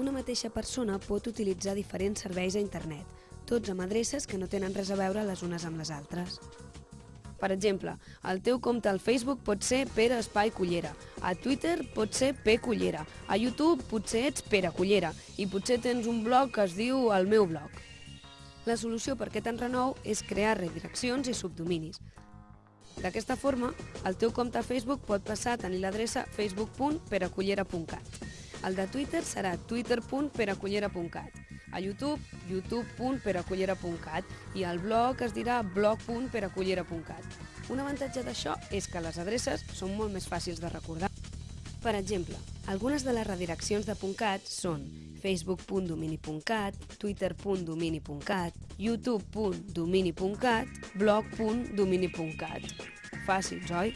Una mateixa persona pot utilitzar diferents serveis a internet, tots amb adreces que no tenen res a veure les unes amb les altres. Per exemple, el teu compte al Facebook pot ser Pere Espai Cullera, a Twitter pot ser P Cullera, a YouTube potser ets Pere Cullera i potser tens un blog que es diu El meu blog. La solució per aquest enrenou és crear redireccions i subdominis. D'aquesta forma, el teu compte a Facebook pot passar a tenir l'adreça facebook.perecullera.cat. El de Twitter serà twitter.perecullera.cat. A YouTube, youtube.perecullera.cat i el blog es dirà blog.perecullera.cat. Un avantatge d'això és que les adreces són molt més fàcils de recordar. Per exemple, algunes de les redireccions de .cat són facebook.domini.cat, twitter.domini.cat, youtube.domini.cat, blog.domini.cat. Fàcils, oi?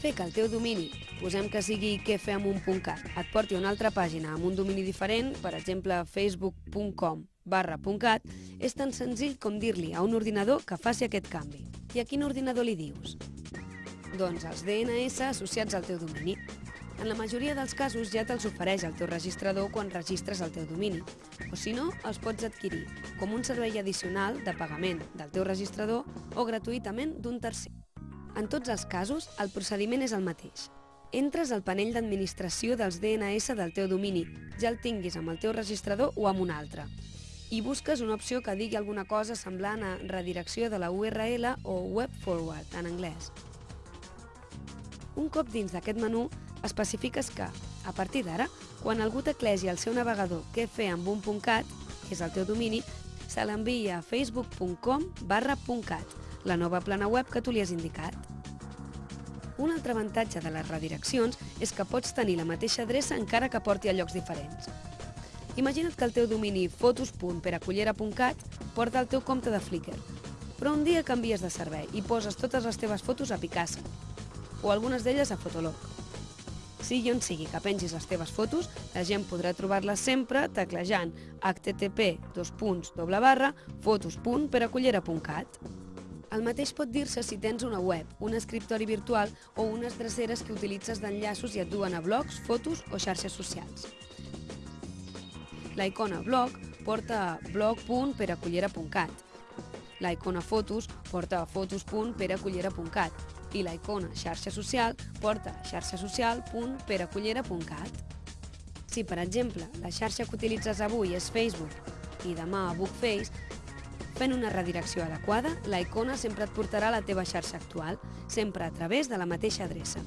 Fer que el teu domini, posem que sigui què fer amb un .cat, et porti a una altra pàgina amb un domini diferent, per exemple facebook.com barra .cat, és tan senzill com dir-li a un ordinador que faci aquest canvi. I a quin ordinador li dius? Doncs els DNS associats al teu domini. En la majoria dels casos ja te'ls ofereix el teu registrador quan registres el teu domini, o si no, els pots adquirir com un servei addicional de pagament del teu registrador o gratuïtament d'un tercer. En tots els casos, el procediment és el mateix. Entres al panell d'administració dels DNS del teu domini, ja el tinguis amb el teu registrador o amb un altre, i busques una opció que digui alguna cosa semblant a redirecció de la URL o web forward en anglès. Un cop dins d'aquest menú, especifiques que, a partir d'ara, quan algú teclegi al seu navegador què fer amb un .cat, que és el teu domini, se l'envia a facebook.com barra .cat, la nova plana web que tu li has indicat. Un altre avantatge de les redireccions és que pots tenir la mateixa adreça encara que porti a llocs diferents. Imagina't que el teu domini fotos.peracullera.cat porta el teu compte de Flickr, però un dia canvies de servei i poses totes les teves fotos a Picasa, o algunes d'elles a Fotolog. Sigui on sigui que pengis les teves fotos, la gent podrà trobar-les sempre teclejant http fotos.peracullera.cat. El mateix pot dir-se si tens una web, un escriptori virtual o unes dreceres que utilitzes d'enllaços i et duen a blogs, fotos o xarxes socials. La icona blog porta blog.peracullera.cat. La icona fotos porta fotos.peracullera.cat i la icona xarxa social porta xarxasocial.peracullera.cat. Si, per exemple, la xarxa que utilitzes avui és Facebook i demà a Bookface, fent una redirecció adequada, la icona sempre et portarà a la teva xarxa actual, sempre a través de la mateixa adreça.